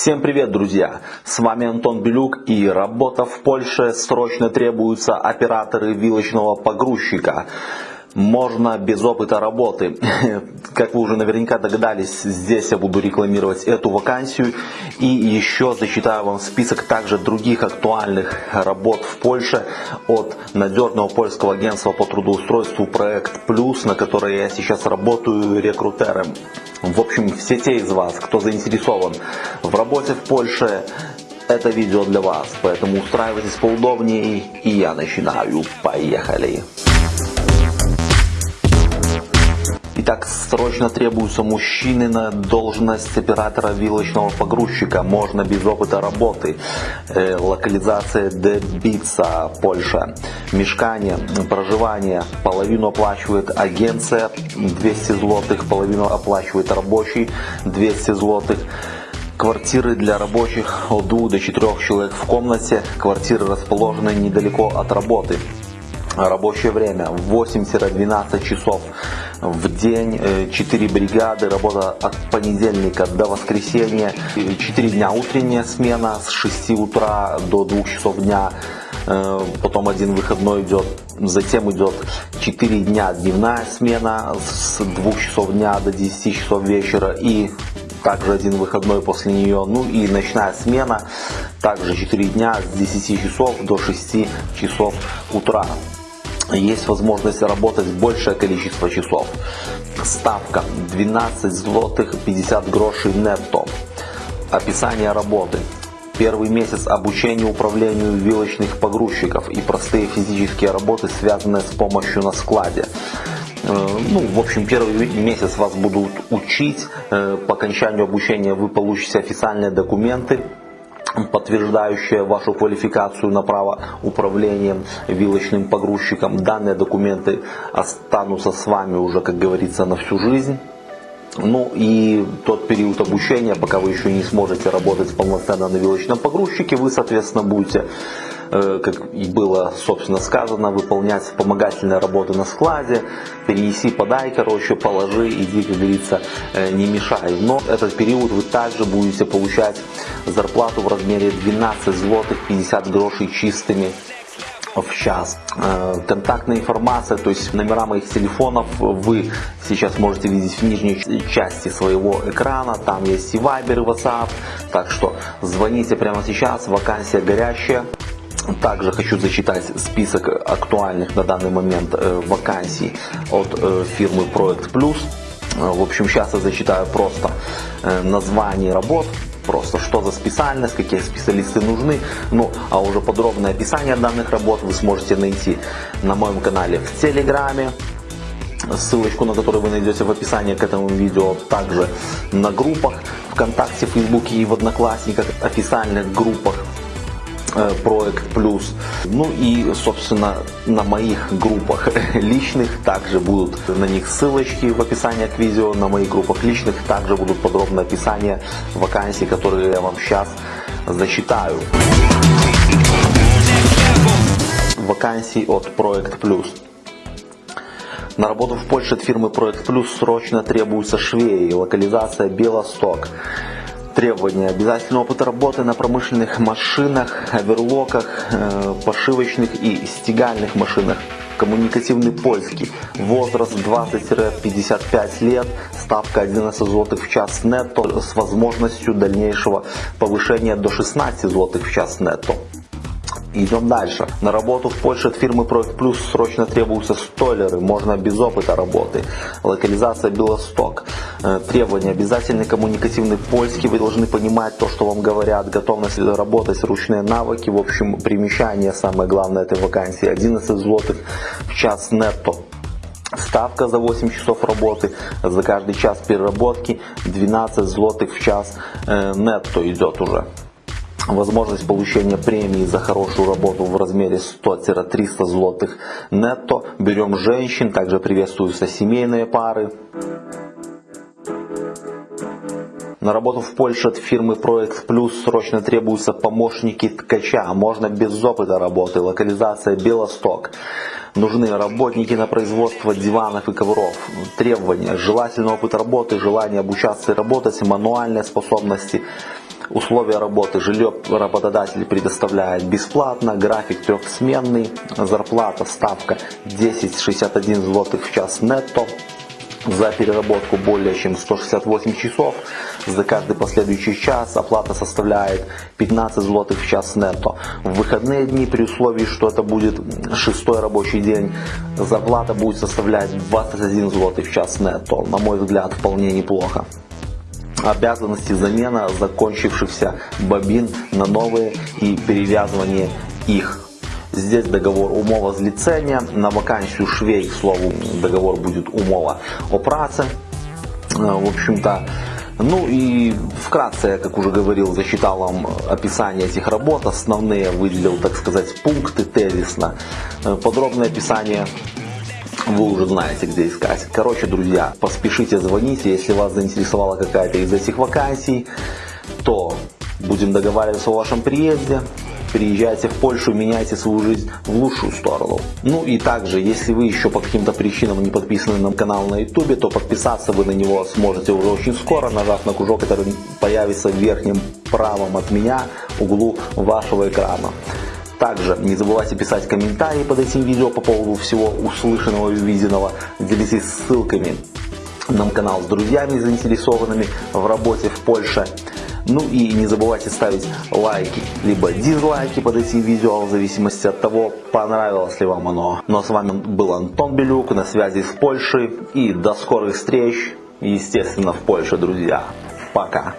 Всем привет, друзья! С вами Антон Белюк и работа в Польше. Срочно требуются операторы вилочного погрузчика. Можно без опыта работы. Как вы уже наверняка догадались, здесь я буду рекламировать эту вакансию. И еще зачитаю вам список также других актуальных работ в Польше от надежного польского агентства по трудоустройству Проект Плюс, на которой я сейчас работаю рекрутером. В общем, все те из вас, кто заинтересован в работе в Польше, это видео для вас. Поэтому устраивайтесь поудобнее и я начинаю. Поехали! Срочно требуются мужчины на должность оператора вилочного погрузчика. Можно без опыта работы. Э, локализация Дебица, Польша. Мешкание, проживание. Половину оплачивает агенция 200 злотых, половину оплачивает рабочий 200 злотых. Квартиры для рабочих от 2 до 4 человек в комнате. Квартиры расположены недалеко от работы. Рабочее время 8-12 часов в день, 4 э, бригады, работа от понедельника до воскресенья, 4 дня утренняя смена с 6 утра до 2 часов дня, э, потом один выходной идет, затем идет 4 дня дневная смена с 2 часов дня до 10 часов вечера и также один выходной после нее, ну и ночная смена, также 4 дня с 10 часов до 6 часов утра есть возможность работать большее количество часов. Ставка 12 злотых 50 грошей нетто. Описание работы. Первый месяц обучения управлению вилочных погрузчиков и простые физические работы, связанные с помощью на складе. Э, ну, в общем, первый месяц вас будут учить. Э, по окончанию обучения вы получите официальные документы подтверждающая вашу квалификацию на право управления вилочным погрузчиком. Данные документы останутся с вами уже, как говорится, на всю жизнь. Ну и тот период обучения, пока вы еще не сможете работать полноценно на вилочном погрузчике, вы, соответственно, будете как и было, собственно, сказано, выполнять вспомогательные работы на складе, перенеси, подай, короче, положи, иди, как говорится, э, не мешай. Но этот период вы также будете получать зарплату в размере 12 злотых 50 грошей чистыми в час. Э, контактная информация, то есть номера моих телефонов вы сейчас можете видеть в нижней части своего экрана. Там есть и Viber, и WhatsApp. Так что звоните прямо сейчас, вакансия горящая. Также хочу зачитать список актуальных на данный момент э, вакансий от э, фирмы Проект Плюс. Э, в общем, сейчас я зачитаю просто название работ, просто что за специальность, какие специалисты нужны. Ну, а уже подробное описание данных работ вы сможете найти на моем канале в Телеграме, ссылочку на которую вы найдете в описании к этому видео, также на группах ВКонтакте, Фейсбуке и в Одноклассниках, официальных группах проект плюс. Ну и, собственно, на моих группах личных также будут на них ссылочки в описании к видео. На моих группах личных также будут подробное описание вакансий, которые я вам сейчас зачитаю. Вакансий от Проект Плюс. На работу в Польше от фирмы Проект Плюс срочно требуются швеи. Локализация Белосток требования. Обязательный опыт работы на промышленных машинах, оверлоках, э, пошивочных и стегальных машинах. Коммуникативный польский. Возраст 20-55 лет. Ставка 11 злотых в час нетто с возможностью дальнейшего повышения до 16 злотых в час нетто. Идем дальше. На работу в Польше от фирмы Проект Плюс срочно требуются столеры, можно без опыта работы. Локализация Белосток. Э, требования. Обязательный коммуникативный польский. Вы должны понимать то, что вам говорят. Готовность работать, ручные навыки. В общем, примещание самое главное этой вакансии. 11 злотых в час нетто. Ставка за 8 часов работы, за каждый час переработки 12 злотых в час э, нетто идет уже возможность получения премии за хорошую работу в размере 100-300 злотых нетто. Берем женщин, также приветствуются семейные пары. На работу в Польше от фирмы Проект Плюс срочно требуются помощники ткача. Можно без опыта работы. Локализация Белосток. Нужны работники на производство диванов и ковров. Требования. Желательный опыт работы, желание обучаться и работать, мануальные способности Условия работы жилье работодатель предоставляет бесплатно, график трехсменный, зарплата, ставка 10,61 злотых в час нетто за переработку более чем 168 часов. За каждый последующий час оплата составляет 15 злотых в час нетто. В выходные дни при условии, что это будет шестой рабочий день, зарплата будет составлять 21 злотый в час нетто. На мой взгляд, вполне неплохо обязанности замена закончившихся бобин на новые и перевязывание их. Здесь договор умова зліцення, на вакансию швей, к слову, договор будет умова о праце. Э, в общем-то, ну и вкратце, как уже говорил, засчитал вам описание этих работ, основные выделил, так сказать, пункты тезисно. Э, подробное описание вы уже знаете, где искать. Короче, друзья, поспешите звоните, если вас заинтересовала какая-то из этих вакансий, то будем договариваться о вашем приезде. Приезжайте в Польшу, меняйте свою жизнь в лучшую сторону. Ну и также, если вы еще по каким-то причинам не подписаны на канал на YouTube, то подписаться вы на него сможете уже очень скоро, нажав на кружок, который появится в верхнем правом от меня углу вашего экрана. Также не забывайте писать комментарии под этим видео по поводу всего услышанного и увиденного. Делитесь ссылками на канал с друзьями заинтересованными в работе в Польше. Ну и не забывайте ставить лайки, либо дизлайки под этим видео, в зависимости от того, понравилось ли вам оно. Ну а с вами был Антон Белюк, на связи с Польшей. И до скорых встреч, естественно, в Польше, друзья. Пока.